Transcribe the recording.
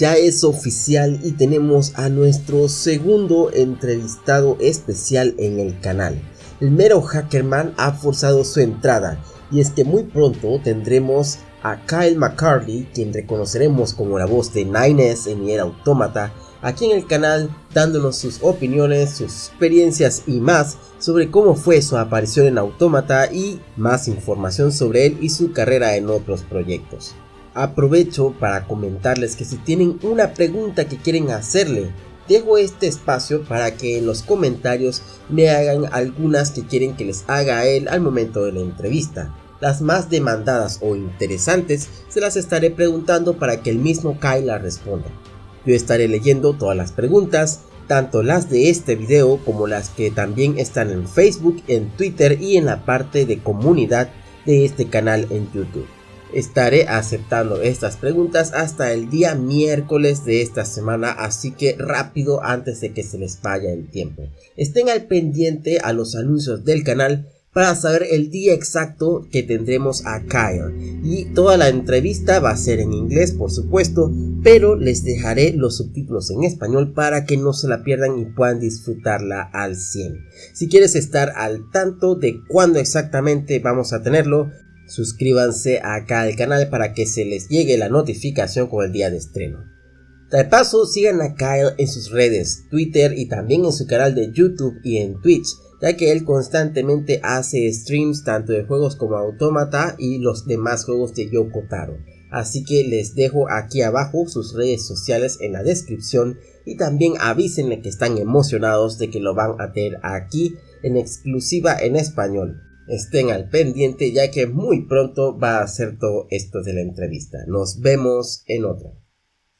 Ya es oficial y tenemos a nuestro segundo entrevistado especial en el canal. El mero Hackerman ha forzado su entrada y es que muy pronto tendremos a Kyle McCarthy, quien reconoceremos como la voz de Nines en Nier Automata, aquí en el canal dándonos sus opiniones, sus experiencias y más sobre cómo fue su aparición en Automata y más información sobre él y su carrera en otros proyectos. Aprovecho para comentarles que si tienen una pregunta que quieren hacerle, dejo este espacio para que en los comentarios me hagan algunas que quieren que les haga a él al momento de la entrevista. Las más demandadas o interesantes se las estaré preguntando para que el mismo Kyle las responda. Yo estaré leyendo todas las preguntas, tanto las de este video como las que también están en Facebook, en Twitter y en la parte de comunidad de este canal en YouTube. Estaré aceptando estas preguntas hasta el día miércoles de esta semana, así que rápido antes de que se les vaya el tiempo. Estén al pendiente a los anuncios del canal para saber el día exacto que tendremos a Kyle. Y toda la entrevista va a ser en inglés, por supuesto, pero les dejaré los subtítulos en español para que no se la pierdan y puedan disfrutarla al 100. Si quieres estar al tanto de cuándo exactamente vamos a tenerlo, suscríbanse acá al canal para que se les llegue la notificación con el día de estreno. De paso, sigan a Kyle en sus redes, Twitter y también en su canal de YouTube y en Twitch, ya que él constantemente hace streams tanto de juegos como Automata y los demás juegos de Yoko Taro. Así que les dejo aquí abajo sus redes sociales en la descripción y también avísenle que están emocionados de que lo van a tener aquí en exclusiva en español estén al pendiente ya que muy pronto va a ser todo esto de la entrevista. Nos vemos en otra.